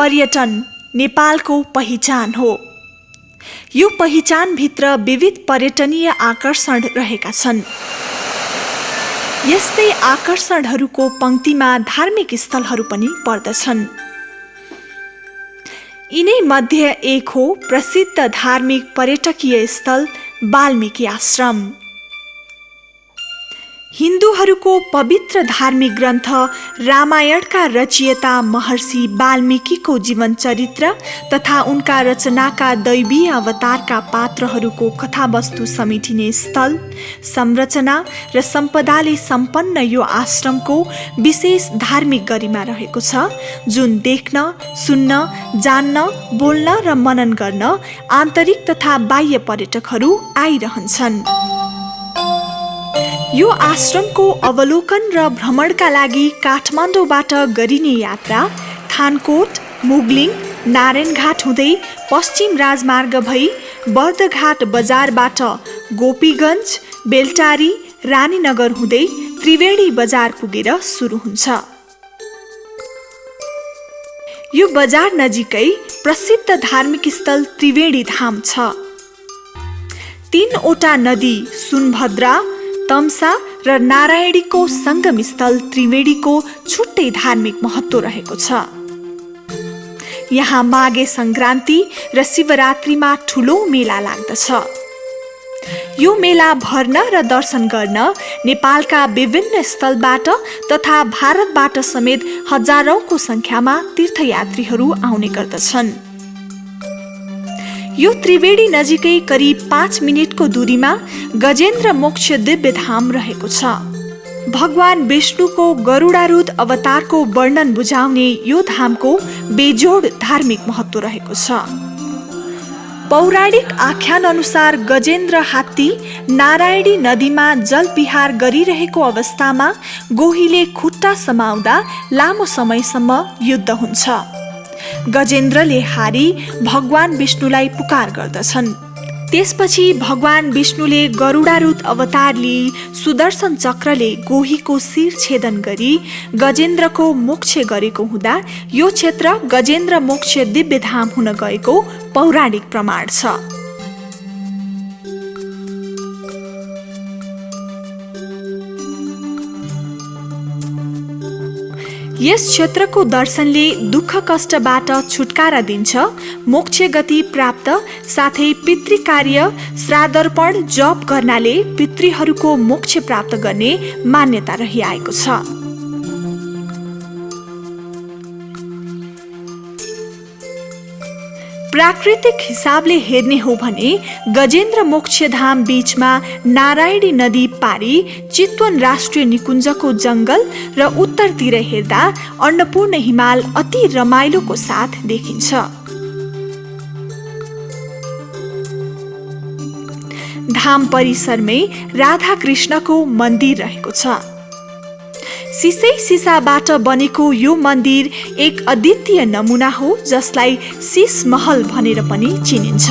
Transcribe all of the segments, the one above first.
पर्यटन नेपालको पहिचान हो। यो पहिचानभित्र विविध पर्यटनीय आकर्षण रहेका छन्। यस्तै आकर्षणहरूको पङ्क्तिमा धार्मिक स्थलहरू पनि पर्दछन्। यिनै मध्ये एक हो प्रसिद्ध धार्मिक पर्यटकीय स्थल वाल्मिकी आश्रम। हिन्दूहरूको पवित्र धार्मिक ग्रन्थ रामायणका रचयिता महर्षि वाल्मिकीको जीवन चरित्र तथा उनका रचनाका दैवीय अवतारका पात्रहरूको कथावस्तु समेटिने स्थल संरचना र सम्पदाले सम्पन्न यो आश्रमको विशेष धार्मिक गरिमा रहेको छ जुन देख्न सुन्न जान्न बोल्न र मनन गर्न आन्तरिक तथा बाह्य पर्यटकहरू आइरहन्छन्। यो आश्रमको अवलोकन र भ्रमणका लागि काठमाडौँबाट गरिने यात्रा थानकोट मुगलिङ नारायणघाट हुँदै पश्चिम राजमार्ग भई बर्दघाट बजारबाट गोपीगञ्ज बेलटारी रानीनगर हुँदै त्रिवेणी बजार पुगेर सुरु हुन्छ। यो बजार नजिकै प्रसिद्ध धार्मिक स्थल त्रिवेणी धाम छ। तीनवटा नदी सुनभद्रा तम्सा र नारायणीको सङ्गम स्थल त्रिवेणीको छुट्टै धार्मिक महत्त्व रहेको छ। यहाँ माघे सङ्क्रान्ति र शिवरात्रिमा ठुलो मेला लाग्दछ। यो मेला भर्न र दर्शन गर्न नेपालका विभिन्न स्थलबाट तथा भारतबाट समेत हजारौँको सङ्ख्यामा तीर्थयात्रीहरू आउने गर्दछन्। यो त्रिवेणी नजिकै करिब पाँच मिनटको दूरीमा गजेन्द्र मोक्ष दिव्य धाम रहेको छ। भगवान विष्णुको गरुडारूढ अवतारको वर्णन बुझाउने यो धामको बेजोड धार्मिक महत्व रहेको छ। पौराणिक आख्यान अनुसार गजेन्द्र हात्ती नारायणी नदीमा जलविहार गरिरहेको अवस्थामा गोहीले खुट्टा समाउँदा लामो समयसम्म युद्ध हुन्छ। गजेन्द्रले हारी भगवान विष्णुलाई पुकार गर्दछन्। त्यसपछि भगवान विष्णुले गरुडारूत अवतार लिई सुदर्शन चक्रले गोहीको शिर छेदन गरी गजेन्द्रको मोक्ष गरेको हुँदा यो क्षेत्र गजेन्द्र मोक्ष दिव्यधाम हुन गएको पौराणिक प्रमाण छ। यस क्षेत्रको दर्शनले दुःख कष्टबाट छुटकारा दिन्छ मोक्ष गति प्राप्त साथै पितृकार्य श्रादर्पण जप गर्नाले पितृहरूको मोक्ष प्राप्त गर्ने मान्यता रहिआएको छ। प्राकृतिक हिसाबले हेर्ने हो भने गजेन्द्र मोक्षधाम बीचमा नारायणी नदी पारी चितवन राष्ट्रिय निकुञ्जको जङ्गल र उत्तरतिर हेर्दा अन्नपूर्ण हिमाल अति रमाइलोको साथ देखिन्छ। धाम परिसरमै राधा कृष्णको मन्दिर रहेको छ। सिसै सिसाबाट बनेको यो मन्दिर एक अद्वितीय नमुना हो जसलाई सिस महल भनेर पनि चिनिन्छ।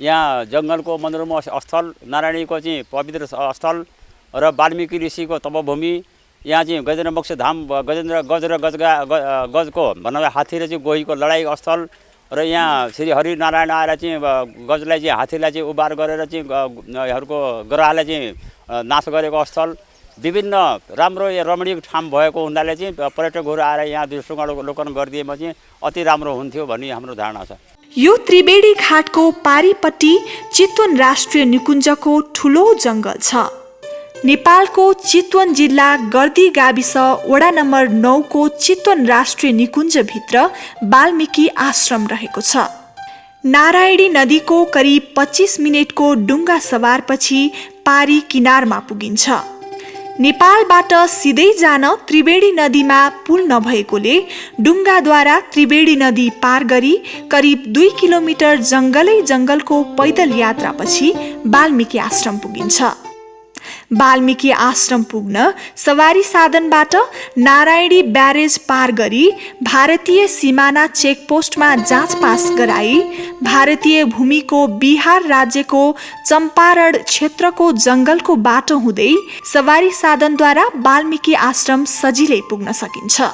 यहाँ जङ्गलको मनोरम स्थल नारायणीको चाहिँ पवित्र स्थल र वाल्मिकी ऋषिको तपभूमि। यहाँ चाहिँ गजेन्द्र मोक्ष धाम गजेन्द्र गज र गजगा गजको भन्नाले हात्ती र चाहिँ गोहीको लडाइँ स्थल र यहाँ श्री हरिनारायण आएर चाहिँ गजलाई चाहिँ हात्तीलाई चाहिँ उबार गरेर चाहिँ यहाँहरूको ग्रहलाई चाहिँ नाश गरेको स्थल। विभिन्न राम्रो रमणीय ठाउँ भएको हुनाले चाहिँ पर्यटकहरू आएर यहाँ अवलोकन गरिदिएमा चाहिँ अति राम्रो हुन्थ्यो भन्ने हाम्रो धारणा छ। यो त्रिवेणी घाटको पारिपट्टि चितवन राष्ट्रिय निकुञ्जको ठुलो जङ्गल छ। नेपालको चितवन जिल्ला गर्दी गाविस वडा नम्बर नौको चितवन राष्ट्रिय निकुञ्जभित्र वाल्मिकी आश्रम रहेको छ। नारायणी नदीको करिब पच्चिस मिनटको डुङ्गा सवारपछि पारी किनारमा पुगिन्छ। नेपालबाट सिधै जान त्रिवेणी नदीमा पुल नभएकोले डुङ्गाद्वारा त्रिवेणी नदी पार गरी करिब दुई किलोमिटर जङ्गलै जङ्गलको पैदल यात्रापछि वाल्मिकी आश्रम पुगिन्छ। वाल्मिकी आश्रम पुग्न सवारी साधनबाट नारायणी ब्यारेज पार गरी भारतीय सिमाना चेकपोस्टमा जाँच पास गराई भारतीय भूमिको बिहार राज्यको चम्पारण क्षेत्रको जङ्गलको बाटो हुँदै सवारी साधनद्वारा वाल्मिकी आश्रम सजिलै पुग्न सकिन्छ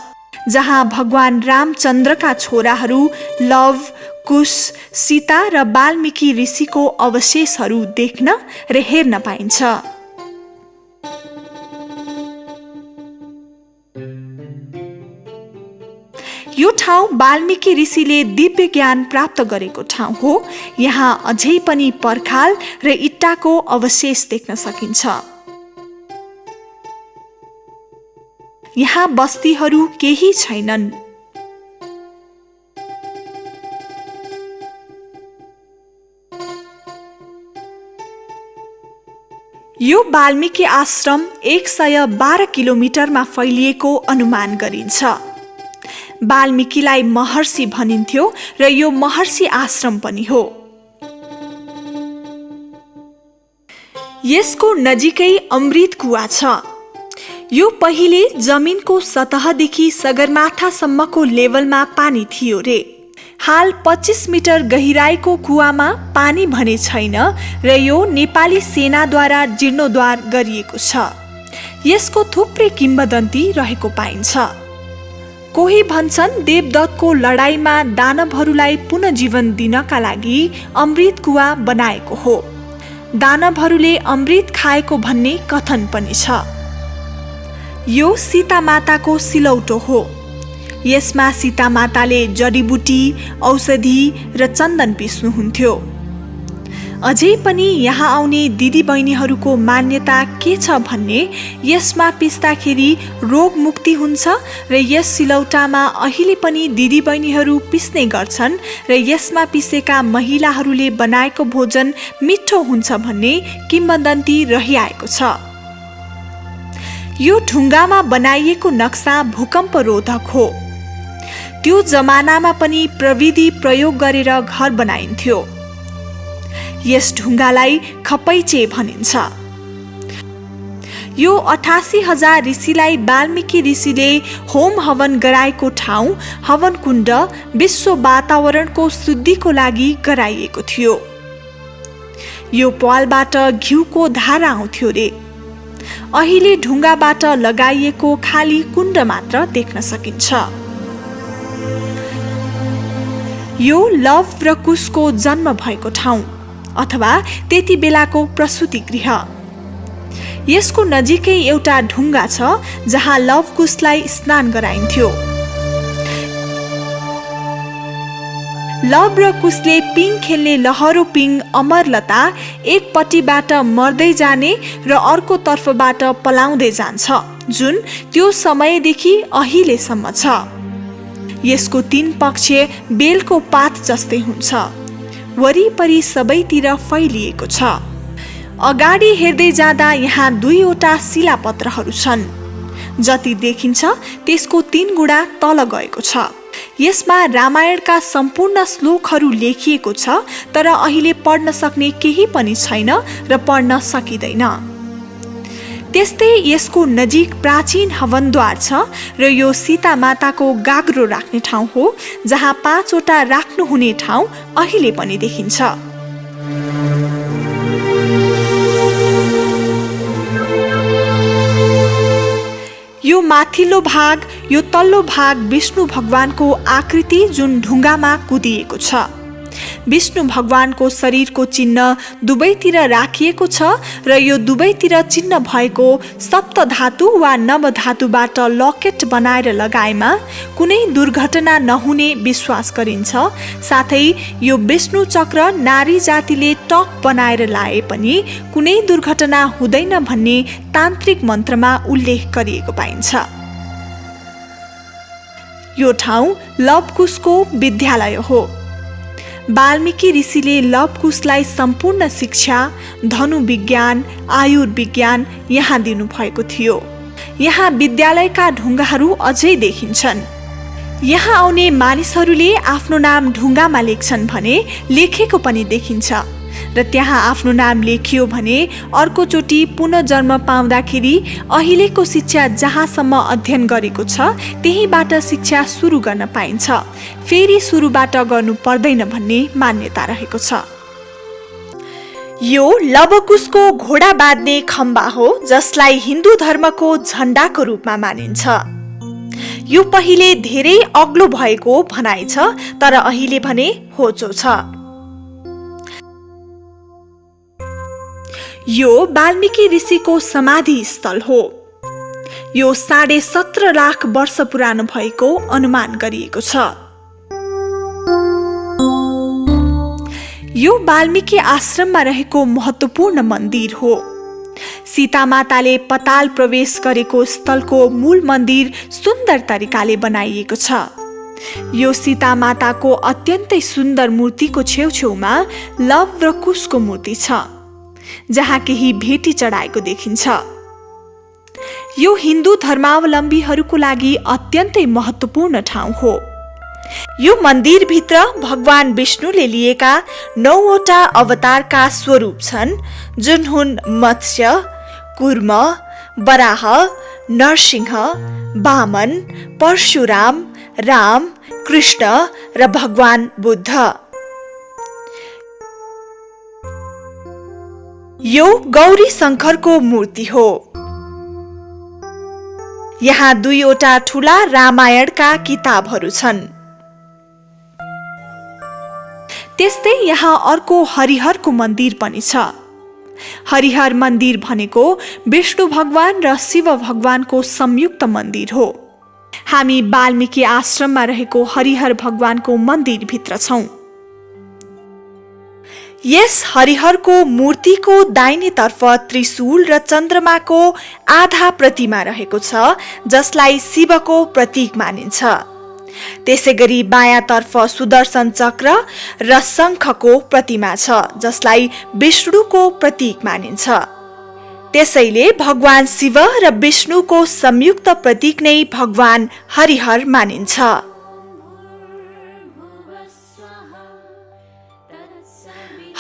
जहाँ भगवान रामचन्द्रका छोराहरू लव कुश सीता र वाल्मिकी ऋषिको अवशेषहरू देख्न र हेर्न पाइन्छ। यो ठाउँ वाल्मिकी ऋषिले दिव्य ज्ञान प्राप्त गरेको ठाउँ हो। यहाँ अझै पनि पर्खाल र इट्टाको अवशेष देख्न सकिन्छ। यहाँ बस्तीहरू केही छैनन्। यो वाल्मिकी आश्रम एक सय बाह्र किलोमिटरमा फैलिएको अनुमान गरिन्छ। वाल्मिकीलाई महर्षि भनिन्थ्यो र यो महर्षि आश्रम पनि हो। यसको नजिकै अमृत कुवा छ। यो पहिले जमिनको सतहदेखि सगरमाथासम्मको लेभलमा पानी थियो रे। हाल पच्चिस मिटर गहिराईको कुवामा पानी भने छैन र यो नेपाली सेनाद्वारा जीर्णोद्वार गरिएको छ। यसको थुप्रै किम्बदन्ती रहेको पाइन्छ। कोही भन्छन् देवदत्तको लडाईँमा दानवहरूलाई पुनजीवन दिनका लागि अमृत कुवा बनाएको हो। दानवहरूले अमृत खाएको भन्ने कथन पनि छ। यो सीता माताको सिलौटो हो। यसमा सीता माताले जडीबुटी औषधि र चन्दन पिस्नुहुन्थ्यो। अझै पनि यहाँ आउने दिदीबहिनीहरूको मान्यता के छ भन्ने यसमा पिस्दाखेरि रोग मुक्ति हुन्छ र यस सिलौटामा अहिले पनि दिदीबहिनीहरू पिस्ने गर्छन् र यसमा पिसेका महिलाहरूले बनाएको भोजन मिठो हुन्छ भन्ने किम्बदन्ती रहिआएको छ। यो ढुङ्गामा बनाइएको नक्सा भूकम्प रोधक हो। त्यो जमानामा पनि प्रविधि प्रयोग गरेर घर बनाइन्थ्यो। यस ढुङ्गालाई खपैचे भनिन्छ। यो अठासी हजार ऋषिलाई वाल्मिकी ऋषिले होम हवन गराएको ठाउँ हवन कुण्ड विश्व वातावरणको शुद्धिको लागि गराइएको थियो। यो पालबाट घिउको धारा आउँथ्यो रे। अहिले ढुङ्गाबाट लगाइएको खाली कुण्ड मात्र देख्न सकिन्छ। यो लभ र कुशको जन्म भएको ठाउँ। अथवा त्यति बेलाको प्रसुति गृह। यसको नजिकै एउटा ढुङ्गा छ जहाँ लभ कुशलाई स्नान गराइन्थ्यो। लभ र कुशले पिङ खेल्ने लहरो पिङ अमरलता एकपट्टिबाट मर्दै जाने र अर्को तर्फबाट पलाउँदै जान्छ जुन त्यो समयदेखि अहिलेसम्म छ। यसको तीन पक्ष बेलको पात जस्तै हुन्छ। वरिपरि सबैतिर फैलिएको छ। अगाडि हेर्दै जाँदा यहाँ दुईवटा शिलापत्रहरू छन्। जति देखिन्छ त्यसको तीन गुणा तल गएको छ। यसमा रामायणका सम्पूर्ण श्लोकहरू लेखिएको छ तर अहिले पढ्न सक्ने केही पनि छैन र पढ्न सकिँदैन। त्यस्तै यसको नजिक प्राचीन हवनद्वार छ र यो सीता माताको गाग्रो राख्ने ठाउँ हो जहाँ पाँचवटा राख्नुहुने ठाउँ अहिले पनि देखिन्छ। यो माथिल्लो भाग यो तल्लो भाग विष्णु भगवानको आकृति जुन ढुङ्गामा कुदिएको छ। विष्णु भगवानको शरीरको चिन्ह दुवैतिर राखिएको छ र यो दुवैतिर चिन्ह भएको सप्त धातु वा नवधातुबाट लकेट बनाएर लगाएमा कुनै दुर्घटना नहुने विश्वास गरिन्छ। साथै यो विष्णु चक्र नारी जातिले टक बनाएर लाए पनि कुनै दुर्घटना हुँदैन भन्ने तान्त्रिक मन्त्रमा उल्लेख गरिएको पाइन्छ। यो ठाउँ लवकुशको विद्यालय हो। वाल्मिकी ऋषिले लवकुशलाई सम्पूर्ण शिक्षा धनुविज्ञान आयुर्विज्ञान यहाँ दिनुभएको थियो। यहाँ विद्यालयका ढुङ्गाहरू अझै देखिन्छन्। यहाँ आउने मानिसहरूले आफ्नो नाम ढुङ्गामा लेख्छन् भने लेखेको पनि देखिन्छ। र त्यहाँ आफ्नो नाम लेखियो भने अर्कोचोटि पुनर्जन्म पाउँदाखेरि अहिलेको शिक्षा जहाँसम्म अध्ययन गरेको छ त्यहीँबाट शिक्षा सुरु गर्न पाइन्छ। फेरि सुरुबाट गर्नु पर्दैन भन्ने मान्यता रहेको छ। यो लबकुशको घोडा बाँध्ने खम्बा हो जसलाई हिन्दू धर्मको झण्डाको रूपमा मानिन्छ। यो पहिले धेरै अग्लो भएको भनाइ छ तर अहिले भने होचो छ। यो वाल्मिकी ऋषिको समाधि स्थल हो। यो साढे सत्र लाख वर्ष पुरानो भएको अनुमान गरिएको छ। यो वाल्मिकी आश्रममा रहेको महत्त्वपूर्ण मन्दिर हो। सीता माताले पताल प्रवेश गरेको स्थलको मूल मन्दिर सुन्दर तरिकाले बनाइएको छ। यो सीता माताको अत्यन्तै सुन्दर मूर्तिको छेउछेउमा लव र कुशको मूर्ति छ। जहाँ केही भेटी चढाएको देखिन्छ। यो हिन्दू धर्मावलम्बीहरूको लागि अत्यन्तै महत्त्वपूर्ण ठाउँ हो। यो मन्दिरभित्र भगवान विष्णुले लिएका नौवटा अवतारका स्वरूप छन् जुन हुन् मत्स्य कुर्म बराह नरसिंह वामन परशुराम राम कृष्ण र भगवान बुद्ध। यो गौरी शङ्करको मूर्ति हो। यहाँ दुईवटा ठुला रामायणका किताबहरू छन्। त्यस्तै यहाँ अर्को हरिहरको मन्दिर पनि छ। हरिहर मन्दिर भनेको विष्णु भगवान र शिव भगवानको संयुक्त मन्दिर हो। हामी वाल्मिकी आश्रममा रहेको हरिहर भगवानको मन्दिरभित्र छौँ। यस हरिहरको मूर्तिको दाहिनेतर्फ त्रिशूल र चन्द्रमाको आधा प्रतिमा रहेको छ जसलाई शिवको प्रतीक मानिन्छ। त्यसै गरी बायाँतर्फ सुदर्शन चक्र र शङ्खको प्रतिमा छ जसलाई विष्णुको प्रतीक मानिन्छ। त्यसैले भगवान शिव र विष्णुको संयुक्त प्रतीक नै भगवान हरिहर मानिन्छ।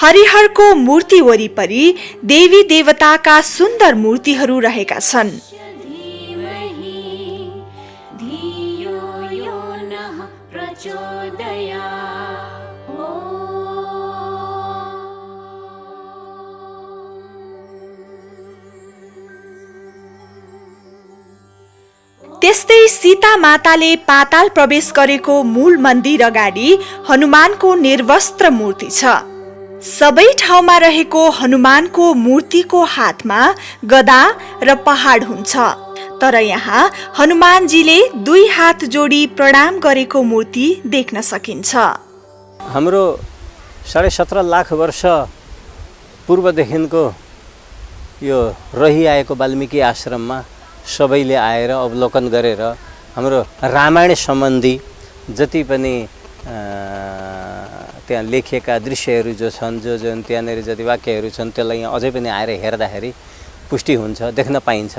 हरिहरको मूर्ति वरिपरि देवी देवताका सुन्दर मूर्तिहरू रहेका छन्। त्यस्तै सीता माताले पाताल प्रवेश गरेको मूल मन्दिर अगाडि हनुमानको निर्वस्त्र मूर्ति छ। सबै ठाउँमा रहेको हनुमानको मूर्तिको हातमा गदा र पहाड हुन्छ। तर यहाँ हनुमानजीले दुई हात जोडी प्रणाम गरेको मूर्ति देख्न सकिन्छ। हाम्रो साढे सत्र लाख वर्ष पूर्वदेखिको यो रहिआएको वाल्मिकी आश्रममा सबैले आएर अवलोकन गरेर हाम्रो रामायण सम्बन्धी जति पनि त्यहाँ लेखिएका दृश्यहरू जो छन् जो जुन त्यहाँनिर जति वाक्यहरू छन् त्यसलाई यहाँ अझै पनि आएर हेर्दाखेरि पुष्टि हुन्छ देख्न पाइन्छ।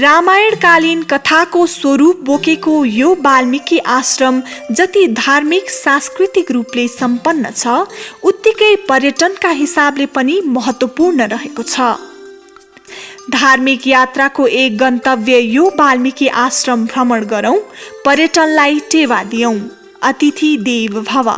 रामायणकालीन कथाको स्वरूप बोकेको यो वाल्मिकी आश्रम जति धार्मिक सांस्कृतिक रूपले सम्पन्न छ उत्तिकै पर्यटनका हिसाबले पनि महत्त्वपूर्ण रहेको छ। धार्मिक यात्राको एक गन्तव्य यो वाल्मिकी आश्रम भ्रमण गरौँ पर्यटनलाई टेवा दियौँ। अतिथि देव भव।